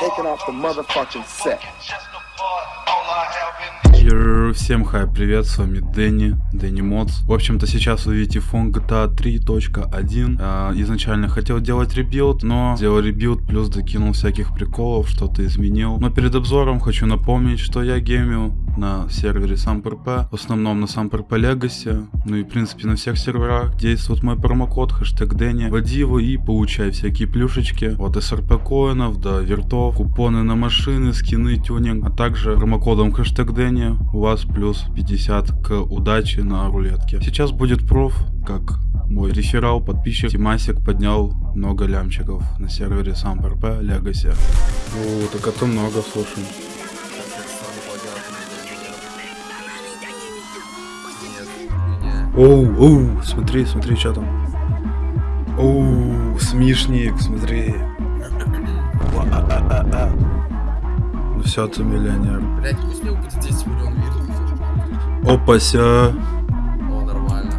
taking off the motherfucking set. Йо, Всем хай, привет, с вами Дэнни, Дэнни Модс. В общем-то, сейчас вы видите фон GTA 3.1. А, изначально хотел делать ребилд, но сделал ребилд, плюс докинул всяких приколов, что-то изменил. Но перед обзором хочу напомнить, что я геймил на сервере Samp-RP, в основном на Samp-RP Legacy, ну и в принципе на всех серверах действует мой промокод, хэштег Дэнни. Вводи его и получай всякие плюшечки от SRP коинов до вертов, купоны на машины, скины, тюнинг, а также промокодом хэштег Дэнни у вас плюс 50 к удаче на рулетке. Сейчас будет проф, как мой реферал, подписчик Тимасик поднял много лямчиков на сервере SamPRP Legacy. О, так это много, слушай. Оу, оу, смотри, смотри, что там. Оу, смешник, смотри. Ну все, ты миллионер. Блять, пусть него будет 10 миллионов. Опася. О, нормально.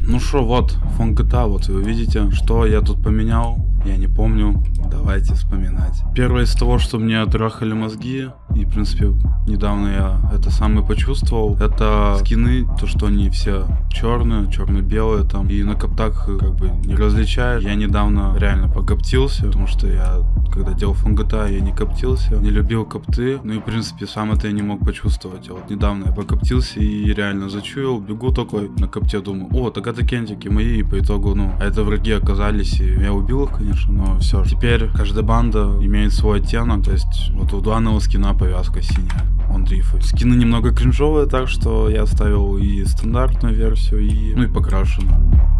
Ну что, вот, фон GTA, вот вы видите, что я тут поменял, я не помню, давайте вспоминать. Первое из того, что мне трахали мозги, и в принципе недавно я это самое почувствовал, это скины, то что они все черные, черно-белые там, и на коптах как бы не различаешь. Я недавно реально покоптился, потому что я когда делал фон я не коптился, не любил копты, ну и в принципе сам это я не мог почувствовать. А вот недавно я покоптился и реально зачуял, бегу такой на копте, думаю, о, так это кентики мои, и по итогу, ну, а это враги оказались, и я убил их, конечно, но все. Теперь каждая банда имеет свой оттенок, то есть вот у данного скина повязка синяя, он дрифает. Скины немного кринжовые, так что я оставил и стандартную версию, и, ну и покрашенную.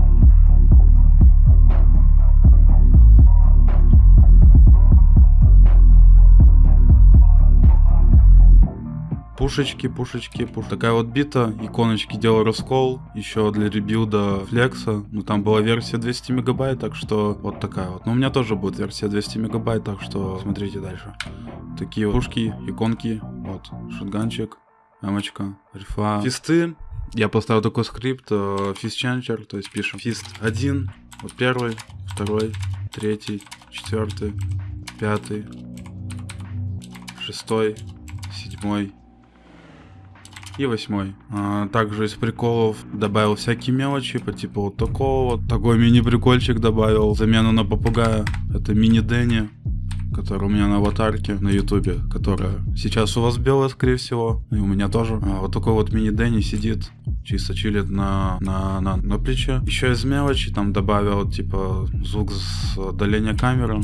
Пушечки, пушечки, пуш. Такая вот бита, иконочки делал раскол, еще для ребилда флекса, ну там была версия 200 мегабайт, так что вот такая вот. Но у меня тоже будет версия 200 мегабайт, так что смотрите дальше. Такие вот пушки, иконки, вот, шотганчик, эмочка, рифа. Фисты, я поставил такой скрипт, фист ченчер, то есть пишем фист 1, вот первый, второй, третий, четвертый, пятый, шестой, седьмой, и восьмой. А, также из приколов добавил всякие мелочи, по типу вот такого вот. Такой мини-прикольчик добавил. Замену на попугая. Это мини-Дэнни, который у меня на аватарке на ютубе, которая сейчас у вас белая, скорее всего, и у меня тоже. А, вот такой вот мини-Дэнни сидит, чисто чилит на, на, на, на плече. Еще из мелочи там добавил, типа, звук с удаления камеры.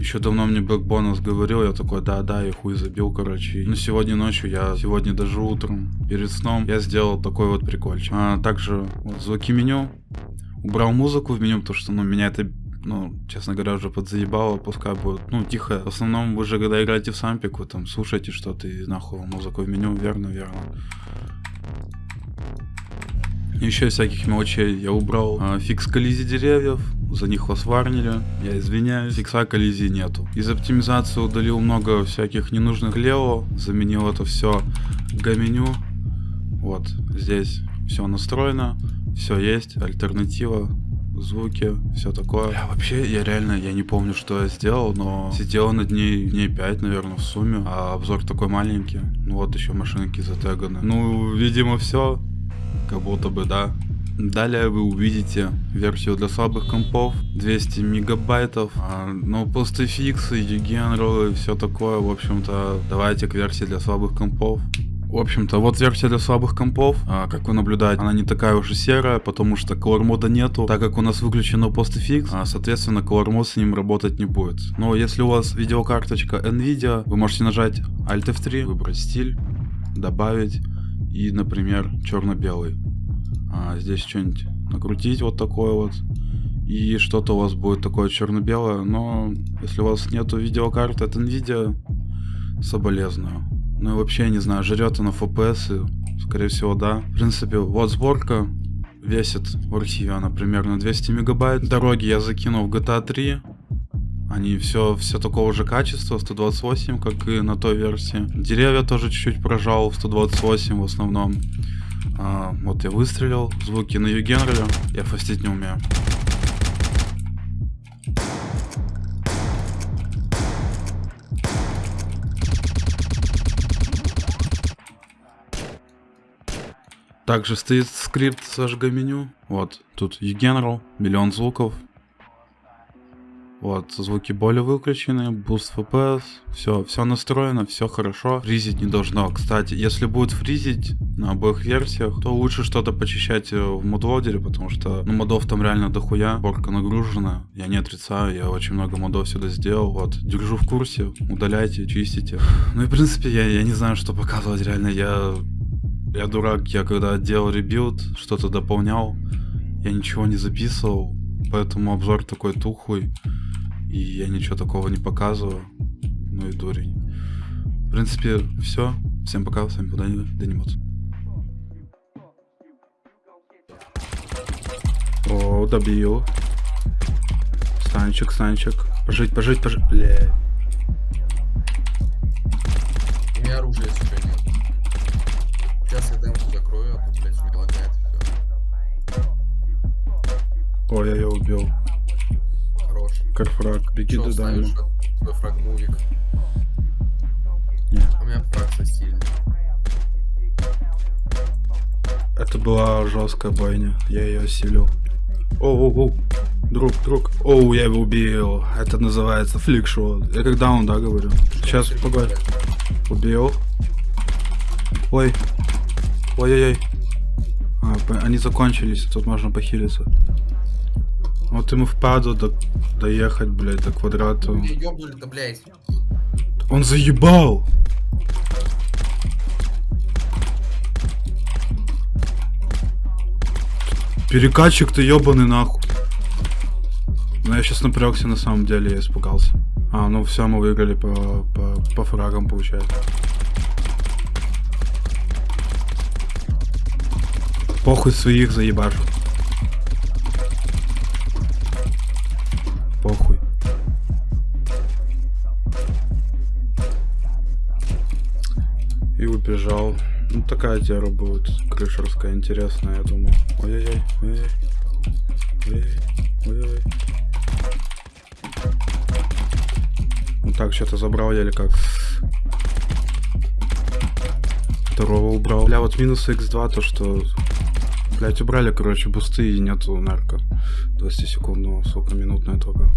Еще давно мне Black Bonus говорил, я такой, да-да, я хуй забил, короче. Ну, сегодня ночью, я сегодня даже утром, перед сном, я сделал такой вот прикольчик. А, также вот, звуки меню. Убрал музыку в меню, потому что, ну, меня это ну, честно говоря, уже подзаебало, пускай будет, ну, тихо. В основном вы же, когда играете в сампик, вы там слушаете что-то и нахуй музыку в меню, верно, верно. Еще всяких мелочей я убрал. А, фикс коллизии деревьев, за них вас варнили, я извиняюсь, фикса коллизии нету. Из оптимизации удалил много всяких ненужных лево, заменил это все гаменю. Вот, здесь все настроено, все есть, альтернатива, звуки, все такое. Бля, вообще, я реально, я не помню, что я сделал, но сидел над ней дней 5, наверное, в сумме, а обзор такой маленький. Ну вот еще машинки затеганы. Ну, видимо, все как будто бы, да. Далее вы увидите версию для слабых компов, 200 мегабайтов, а, ну, постфиксы, югенролы, все такое, в общем-то, давайте к версии для слабых компов. В общем-то, вот версия для слабых компов, а, как вы наблюдаете, она не такая уж и серая, потому что color мода нету, так как у нас выключено PostFX, а, соответственно, color мод с ним работать не будет. Но если у вас видеокарточка NVIDIA, вы можете нажать Alt F3, выбрать стиль, добавить, и, например, черно-белый. А здесь что-нибудь накрутить вот такое вот. И что-то у вас будет такое черно-белое. Но если у вас нету видеокарты от NVIDIA, соболезную. Ну и вообще, не знаю, жрет она FPS, скорее всего, да. В принципе, вот сборка весит в архиве она примерно 200 мегабайт. Дороги я закинул в GTA 3. Они все, все такого же качества, 128, как и на той версии. Деревья тоже чуть-чуть прожал в 128 в основном. А, вот я выстрелил, звуки на Югенреле, я фастить не умею. Также стоит скрипт зажга меню. Вот, тут eGeneral, миллион звуков. Вот, звуки более выключены, boost FPS, все, все настроено, все хорошо. Фризить не должно. Кстати, если будет фризить на обоих версиях, то лучше что-то почищать э, в modloader е, потому что, ну, модов там реально дохуя, сборка нагружена. Я не отрицаю, я очень много модов сюда сделал, вот. Держу в курсе, удаляйте, чистите. Ну и, в принципе, я, я не знаю, что показывать, реально, я... Я дурак, я когда делал rebuild, что-то дополнял, я ничего не записывал, поэтому обзор такой тухлый. И я ничего такого не показываю. Ну и дурень. В принципе, все. Всем пока, с вами был Данил, Данимот. О, добил. Станчик, станчик. Пожить, пожить, пожить. Бля. У меня оружия, если Карфраг, беги Чё, до ставишь дайму. свой фрагмувик? Не, У меня фраг со стильный. это была жесткая бойня. Я ее осилил. Оу, оу, оу. Друг, друг. Оу, я его убил. Это называется фликшот. Я как даун, да, говорю? Сейчас, погоди. Убил. Ой. Ой-ой-ой. А, они закончились, тут можно похилиться. Вот ему впаду до... доехать, блядь, до квадрата. Ёбнули-то, блядь. Он заебал! Перекатчик ты ебаный нахуй. Ну я сейчас напрягся на самом деле, я испугался. А, ну все, мы выиграли по, по, по фрагам, получается. Похуй своих заебашу. И убежал. Ну такая тера будет крышерская, интересная, я думаю. Ой-ой-ой, ой-ой. Ой-ой, ой-ой. Ну так, что-то забрал еле как. Второго убрал. Бля, вот минус x2, то что... Блять, убрали, короче, бусты и нету нарко. 20 секундного, сука, минутная только.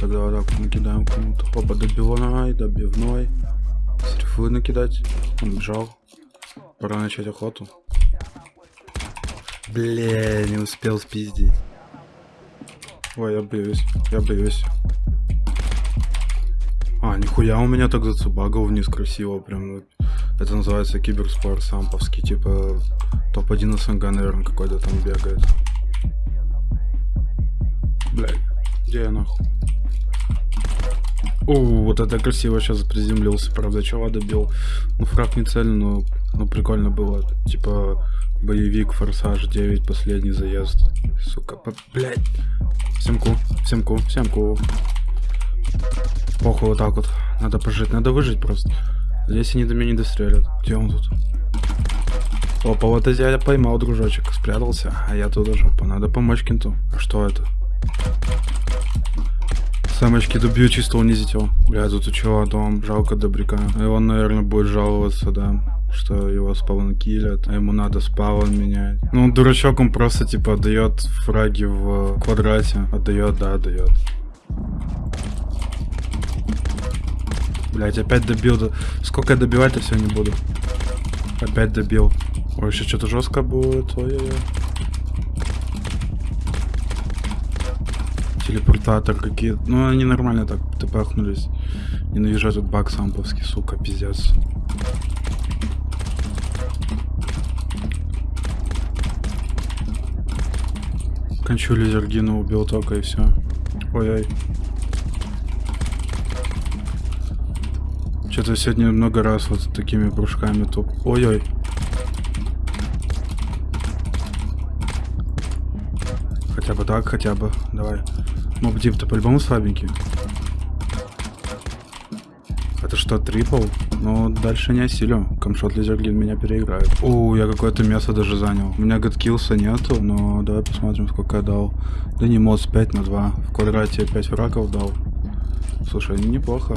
Тогда вот так накидаем кому-то. Опа, добивной, добивной. Срифы накидать. Он бежал. Пора начать охоту. Бля, не успел спиздить. Ой, я боюсь, я боюсь. А, нихуя у меня так зацубагал вниз красиво, прям. Это называется киберспорт самповский, типа топ-1 СНГ, наверное, какой-то там бегает. Блядь, где я нахуй? О, вот это красиво сейчас приземлился, правда, чего добил. Ну, фраг не цель, но ну, прикольно было. Типа, боевик, форсаж 9, последний заезд. Сука, по... блядь. Всем ку, всем ку, всем ку. Похуй вот так вот. Надо пожить, надо выжить просто. Здесь они до меня не дострелят. Где он тут? Опа, вот я поймал, дружочек. Спрятался, а я тут уже. Надо помочь кенту. А что это? Самочки добью, чисто унизить. Бля, тут у чего дом, жалко добряка. И он, наверное, будет жаловаться, да, что его спавн киллят, а ему надо спавн менять. Ну, дурачок, он просто, типа, отдает фраги в квадрате. Отдает, да, отдает. Блять, опять добил. Сколько я добивать-то не буду. Опять добил. Ой, еще что-то жестко будет. Ой-ой-ой. Телепортатор какие Ну, они нормально так тпахнулись. Ненавижу этот баг самповский, сука, пиздец. Кончу лизергина убил только и все. Ой-ой. Что-то сегодня много раз вот такими прыжками топ. Ой-ой. Хотя бы так, хотя бы. Давай. Моб дип-то по-любому слабенький. Это что трипл, но дальше не осилю. Камшот Лизерглин меня переиграет. У, я какое-то место даже занял. У меня гадкилса нету, но давай посмотрим, сколько я дал. Да не мод 5 на 2. В квадрате 5 врагов дал. Слушай, неплохо.